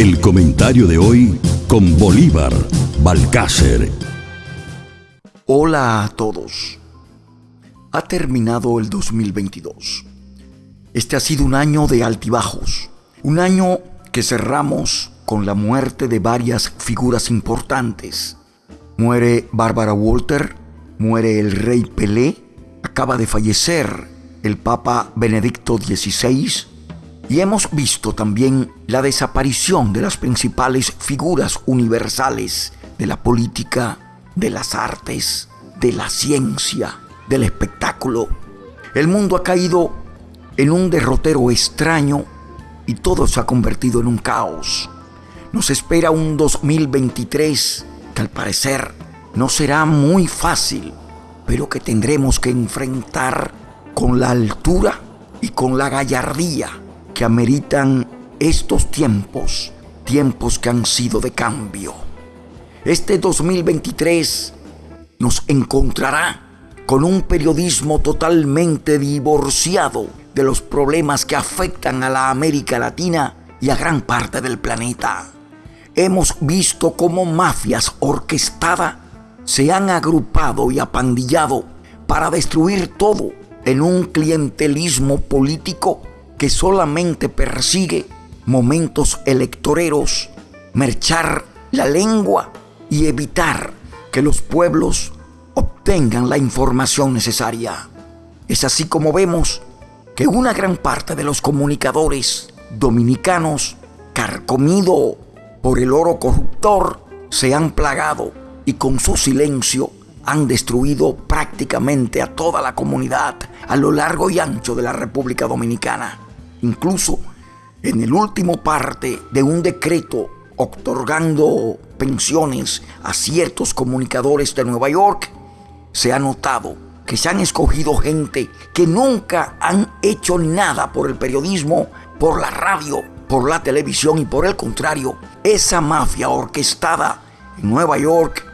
El comentario de hoy con Bolívar Balcácer. Hola a todos. Ha terminado el 2022. Este ha sido un año de altibajos. Un año que cerramos con la muerte de varias figuras importantes. Muere Bárbara Walter, muere el rey Pelé, acaba de fallecer el Papa Benedicto XVI y hemos visto también la desaparición de las principales figuras universales de la política, de las artes, de la ciencia, del espectáculo. El mundo ha caído en un derrotero extraño y todo se ha convertido en un caos. Nos espera un 2023 que al parecer no será muy fácil, pero que tendremos que enfrentar con la altura y con la gallardía que ameritan estos tiempos, tiempos que han sido de cambio. Este 2023 nos encontrará con un periodismo totalmente divorciado de los problemas que afectan a la América Latina y a gran parte del planeta. Hemos visto cómo mafias orquestadas se han agrupado y apandillado para destruir todo en un clientelismo político que solamente persigue momentos electoreros, merchar la lengua y evitar que los pueblos obtengan la información necesaria. Es así como vemos que una gran parte de los comunicadores dominicanos, carcomido por el oro corruptor, se han plagado y con su silencio han destruido prácticamente a toda la comunidad a lo largo y ancho de la República Dominicana. Incluso en el último parte de un decreto otorgando pensiones a ciertos comunicadores de Nueva York, se ha notado que se han escogido gente que nunca han hecho nada por el periodismo, por la radio, por la televisión y por el contrario, esa mafia orquestada en Nueva York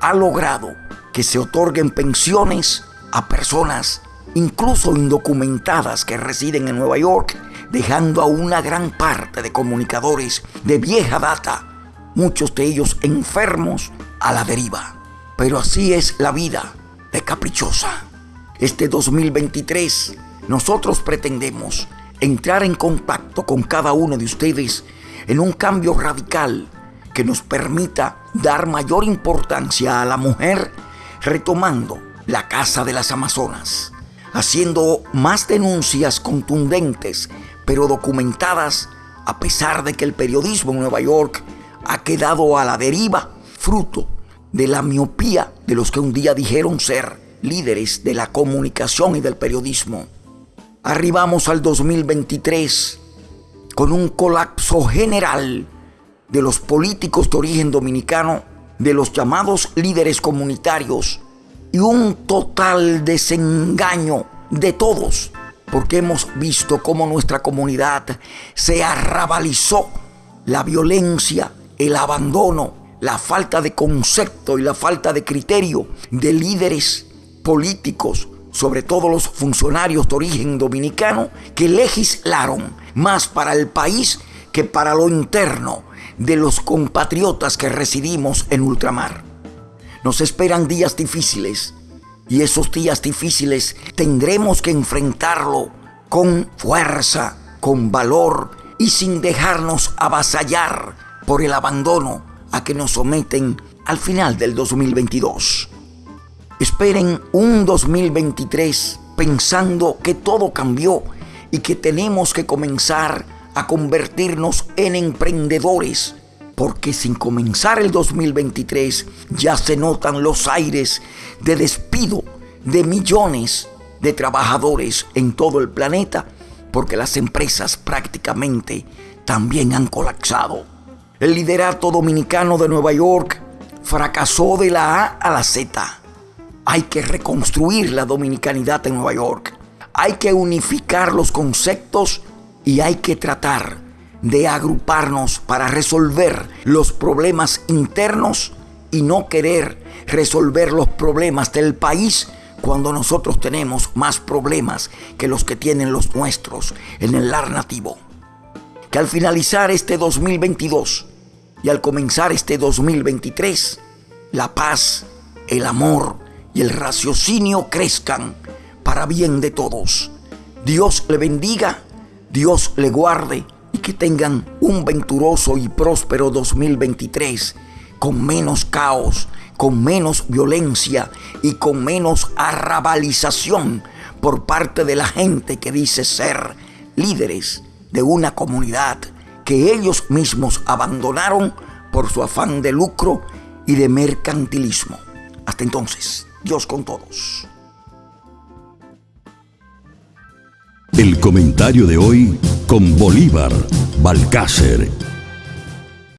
ha logrado que se otorguen pensiones a personas incluso indocumentadas que residen en Nueva York, dejando a una gran parte de comunicadores de vieja data, muchos de ellos enfermos, a la deriva. Pero así es la vida de caprichosa. Este 2023 nosotros pretendemos entrar en contacto con cada uno de ustedes en un cambio radical que nos permita dar mayor importancia a la mujer retomando la Casa de las Amazonas, haciendo más denuncias contundentes, pero documentadas, a pesar de que el periodismo en Nueva York ha quedado a la deriva, fruto de la miopía de los que un día dijeron ser líderes de la comunicación y del periodismo. Arribamos al 2023 con un colapso general de los políticos de origen dominicano de los llamados líderes comunitarios y un total desengaño de todos, porque hemos visto cómo nuestra comunidad se arrabalizó, la violencia, el abandono, la falta de concepto y la falta de criterio de líderes políticos, sobre todo los funcionarios de origen dominicano, que legislaron más para el país que para lo interno de los compatriotas que residimos en ultramar. Nos esperan días difíciles y esos días difíciles tendremos que enfrentarlo con fuerza, con valor y sin dejarnos avasallar por el abandono a que nos someten al final del 2022. Esperen un 2023 pensando que todo cambió y que tenemos que comenzar a convertirnos en emprendedores, porque sin comenzar el 2023 ya se notan los aires de despido de millones de trabajadores en todo el planeta, porque las empresas prácticamente también han colapsado. El liderato dominicano de Nueva York fracasó de la A a la Z. Hay que reconstruir la dominicanidad en Nueva York. Hay que unificar los conceptos y hay que tratar de agruparnos para resolver los problemas internos y no querer resolver los problemas del país cuando nosotros tenemos más problemas que los que tienen los nuestros en el lar nativo. que al finalizar este 2022 y al comenzar este 2023, la paz, el amor y el raciocinio crezcan para bien de todos. Dios le bendiga, Dios le guarde que tengan un venturoso y próspero 2023 con menos caos, con menos violencia y con menos arrabalización por parte de la gente que dice ser líderes de una comunidad que ellos mismos abandonaron por su afán de lucro y de mercantilismo. Hasta entonces, Dios con todos. El comentario de hoy con Bolívar Balcácer.